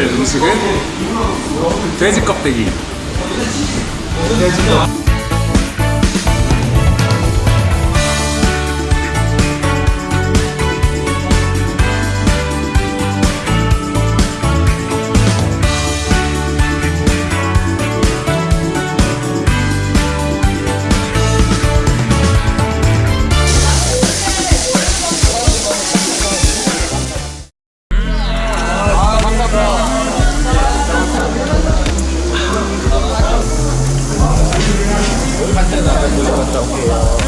음식은 돼지 껍데기. trong khi